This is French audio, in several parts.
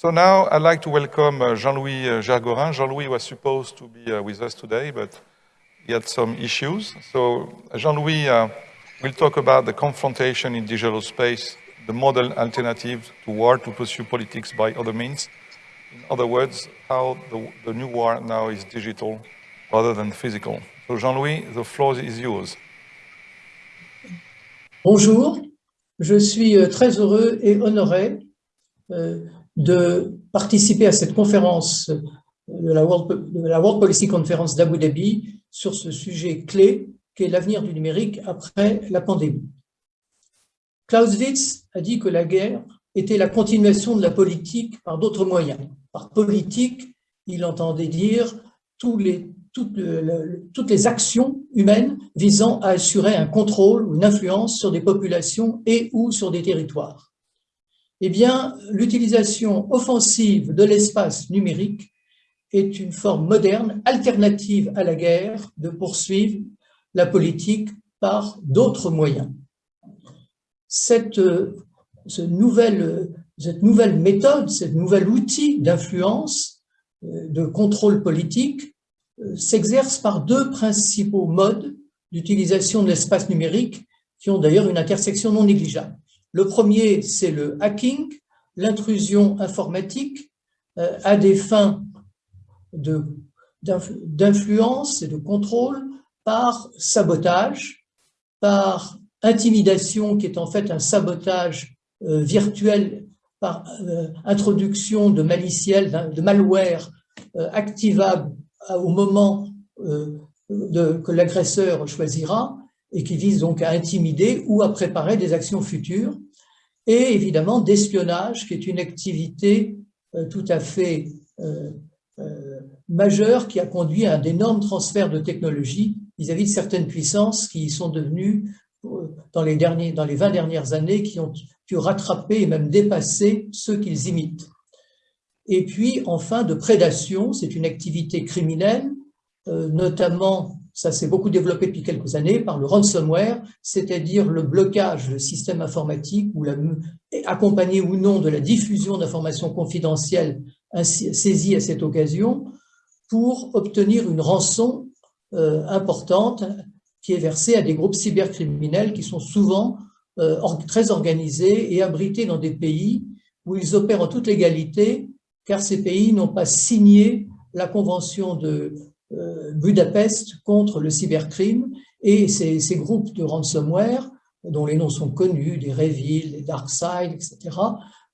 So now I'd like to welcome uh, Jean-Louis uh. Jean-Louis was supposed to be uh, with us today, but he had some issues. So Jean-Louis uh, will talk about the confrontation in digital space, the model alternative to war to pursue politics by other means. In other words, how the, the new war now is digital rather than physical. So Jean-Louis, the floor is yours. Bonjour, je suis euh, très heureux et honoré euh, de participer à cette conférence de la World, de la World Policy Conference d'Abu Dhabi sur ce sujet clé qu'est l'avenir du numérique après la pandémie. Clausewitz a dit que la guerre était la continuation de la politique par d'autres moyens. Par politique, il entendait dire toutes les actions humaines visant à assurer un contrôle ou une influence sur des populations et ou sur des territoires eh bien, l'utilisation offensive de l'espace numérique est une forme moderne, alternative à la guerre, de poursuivre la politique par d'autres moyens. Cette, nouvelle, cette nouvelle méthode, ce nouvel outil d'influence, euh, de contrôle politique, euh, s'exerce par deux principaux modes d'utilisation de l'espace numérique qui ont d'ailleurs une intersection non négligeable. Le premier, c'est le hacking, l'intrusion informatique euh, à des fins d'influence et de contrôle par sabotage, par intimidation qui est en fait un sabotage euh, virtuel par euh, introduction de maliciels, de malware activable au moment que l'agresseur choisira, et qui vise donc à intimider ou à préparer des actions futures, et évidemment d'espionnage, qui est une activité euh, tout à fait euh, euh, majeure qui a conduit à d'énormes transferts de technologies vis-à-vis de certaines puissances qui sont devenues, dans les, derniers, dans les 20 dernières années, qui ont pu rattraper et même dépasser ceux qu'ils imitent. Et puis, enfin, de prédation, c'est une activité criminelle, notamment ça s'est beaucoup développé depuis quelques années par le ransomware, c'est-à-dire le blocage de systèmes informatiques ou accompagné ou non de la diffusion d'informations confidentielles saisies à cette occasion pour obtenir une rançon euh, importante qui est versée à des groupes cybercriminels qui sont souvent euh, très organisés et abrités dans des pays où ils opèrent en toute légalité car ces pays n'ont pas signé la convention de Budapest contre le cybercrime et ces, groupes de ransomware, dont les noms sont connus, des Revil, des DarkSide, etc.,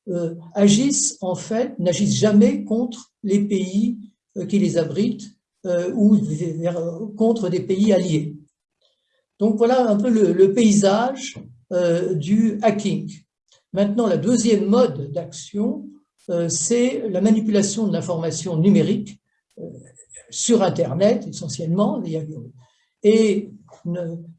euh, agissent en fait, n'agissent jamais contre les pays euh, qui les abritent euh, ou contre des pays alliés. Donc voilà un peu le, paysage euh, du hacking. Maintenant, la deuxième mode d'action, euh, c'est la manipulation de l'information numérique sur Internet essentiellement, et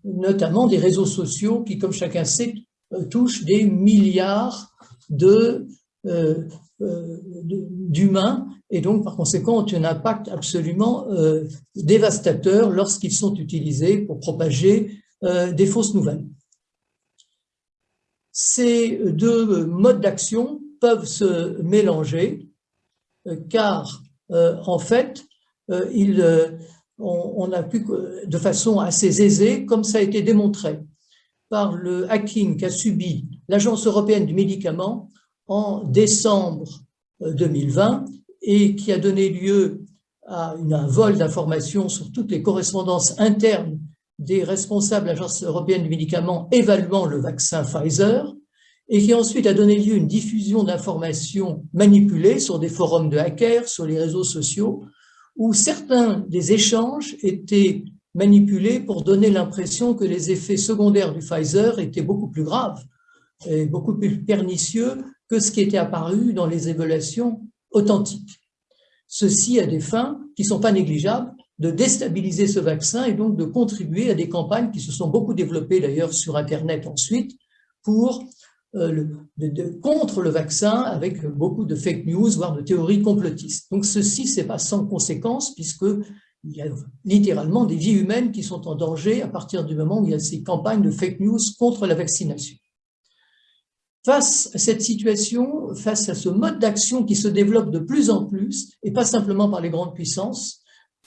notamment des réseaux sociaux qui, comme chacun sait, euh, touchent des milliards euh, euh, d'humains et donc par conséquent ont un impact absolument dévastateur lorsqu'ils sont utilisés pour propager des fausses nouvelles. Ces deux modes d'action peuvent se mélanger car en fait il, euh, on, a pu, de façon assez aisée, comme ça a été démontré par le hacking qu'a subi l'Agence européenne du médicament en décembre 2020 euh, et qui a donné lieu à un vol d'informations sur toutes les correspondances internes des responsables de l'Agence européenne du médicament évaluant le vaccin Pfizer et qui ensuite a donné lieu à une diffusion d'informations manipulées sur des forums de hackers, sur les réseaux sociaux, où certains des échanges étaient manipulés pour donner l'impression que les effets secondaires du Pfizer étaient beaucoup plus graves et beaucoup plus pernicieux que ce qui était apparu dans les évaluations authentiques. Ceci a des fins qui ne sont pas négligeables de déstabiliser ce vaccin et donc de contribuer à des campagnes qui se sont beaucoup développées d'ailleurs sur Internet ensuite pour euh, contre le vaccin avec beaucoup de fake news, voire de théories complotistes. Donc ceci, c'est pas sans conséquence puisque il y a littéralement des vies humaines qui sont en danger à partir du moment où il y a ces campagnes de fake news contre la vaccination. face à cette situation, face à ce mode d'action qui se développe de plus en plus, et pas simplement par les grandes puissances,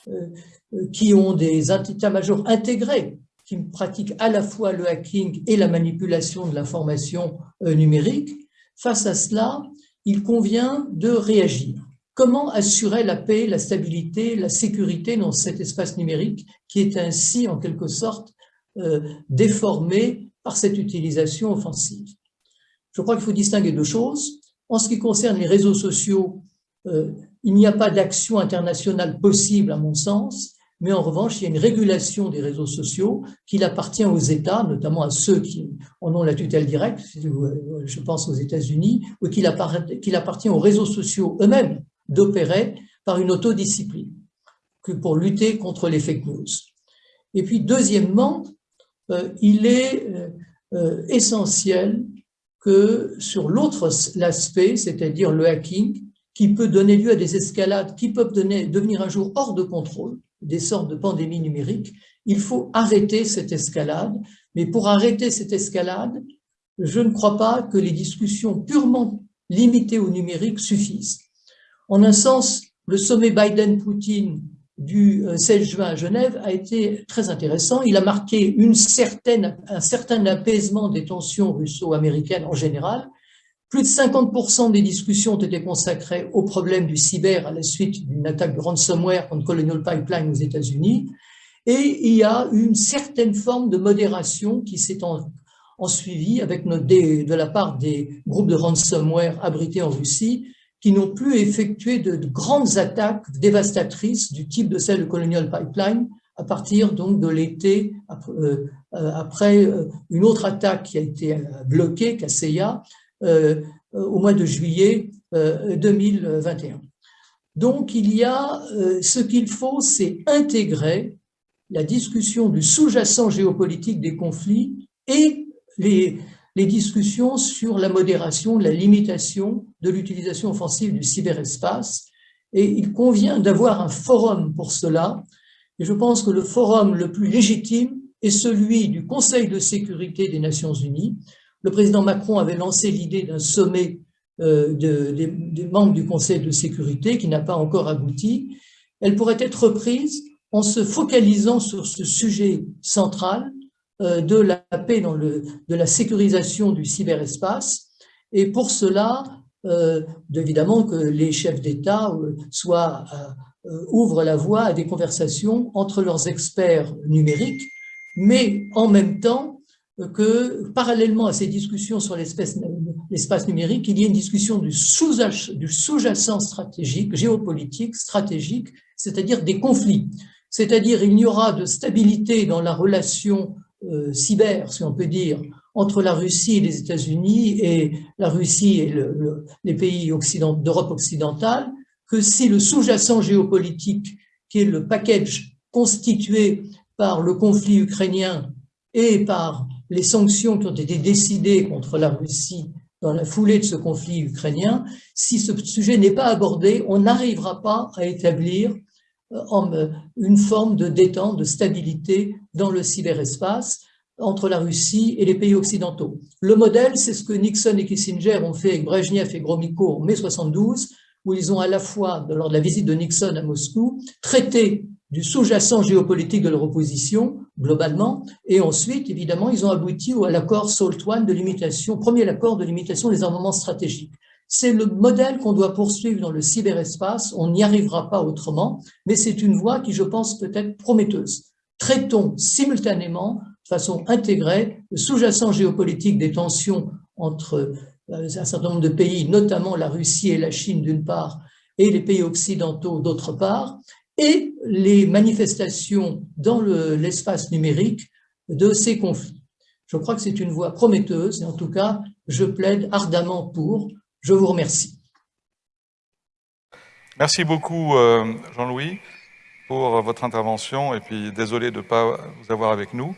euh, euh, qui ont des états-majors intégrés, qui pratiquent à la fois le hacking et la manipulation de l'information euh, numérique, face à cela, il convient de réagir. Comment assurer la paix, la stabilité, la sécurité dans cet espace numérique qui est ainsi, en quelque sorte, déformé par cette utilisation offensive? Je crois qu'il faut distinguer deux choses. En ce qui concerne les réseaux sociaux, euh, il n'y a pas d'action internationale possible à mon sens, mais en revanche, il y a une régulation des réseaux sociaux qu'il appartient aux États, notamment à ceux qui en ont la tutelle directe, je pense aux États-Unis, ou qu'il appartient aux réseaux sociaux eux-mêmes d'opérer par une autodiscipline que pour lutter contre les fake news. Et puis, deuxièmement, euh, il est euh, essentiel que sur l'autre aspect, c'est-à-dire le hacking, qui peut donner lieu à des escalades qui peuvent devenir un jour hors de contrôle, des sortes de pandémies numériques, il faut arrêter cette escalade. Mais pour arrêter cette escalade, je ne crois pas que les discussions purement limitées au numérique suffisent. En un sens, le sommet Biden-Poutine du 16 euh, juin à Genève a été très intéressant. Il a marqué une un certain apaisement des tensions russo-américaines en général. Plus de 50% des discussions ont été consacrées au problème du cyber à la suite d'une attaque de ransomware contre Colonial Pipeline aux États-Unis. Et il y a une certaine forme de modération qui s'est en, suivi avec de la part des groupes de ransomware abrités en Russie, qui n'ont plus effectué de, grandes attaques dévastatrices du type de celle de Colonial Pipeline à partir donc de l'été, euh, après euh, une autre attaque qui a été euh, bloquée, Kaseya, au mois de juillet 2021. Donc il y a, ce qu'il faut, c'est intégrer la discussion du sous-jacent géopolitique des conflits et les, les discussions sur la modération, la limitation de l'utilisation offensive du cyberespace. Et il convient d'avoir un forum pour cela. Et je pense que le forum le plus légitime est celui du Conseil de sécurité des Nations Unies. Le président Macron avait lancé l'idée d'un sommet euh, des membres du Conseil de sécurité qui n'a pas encore abouti. Elle pourrait être reprise en se focalisant sur ce sujet central euh, de la paix, dans le, de la sécurisation du cyberespace. Et pour cela, euh, évidemment que les chefs d'État ouvrent la voie à des conversations entre leurs experts numériques, mais en même temps que, parallèlement à ces discussions sur l'espace numérique, il y ait une discussion du sous-jacent stratégique, géopolitique, stratégique, c'est-à-dire des conflits. C'est-à-dire il n'y aura de stabilité dans la relation euh, cyber, si on peut dire, entre la Russie et les États-Unis et la Russie et les pays d'Europe occidentale, que si le sous-jacent géopolitique, qui est le package constitué par le conflit ukrainien et par les sanctions qui ont été décidées contre la Russie dans la foulée de ce conflit ukrainien, si ce sujet n'est pas abordé, on n'arrivera pas à établir euh, une forme de détente, de stabilité dans le cyberespace entre la Russie et les pays occidentaux. Le modèle, c'est ce que Nixon et Kissinger ont fait avec Brezhnev et Gromyko en mai 72, où ils ont à la fois, lors de la visite de Nixon à Moscou, traité du sous-jacent géopolitique de leur opposition, globalement, et ensuite, évidemment, ils ont abouti à l'accord SALT I de limitation, premier accord de limitation des armements stratégiques. C'est le modèle qu'on doit poursuivre dans le cyberespace. On n'y arrivera pas autrement, mais c'est une voie qui, je pense, peut être prometteuse. Traitons simultanément, de façon intégrée, le sous-jacent géopolitique des tensions entre un certain nombre de pays, notamment la Russie et la Chine d'une part, et les pays occidentaux d'autre part, et les manifestations dans l'espace numérique de ces conflits. Je crois que c'est une voie prometteuse, et en tout cas, je plaide ardemment pour, je vous remercie. Merci beaucoup, euh, Jean-Louis, pour votre intervention. Et puis, désolé de ne pas vous avoir avec nous.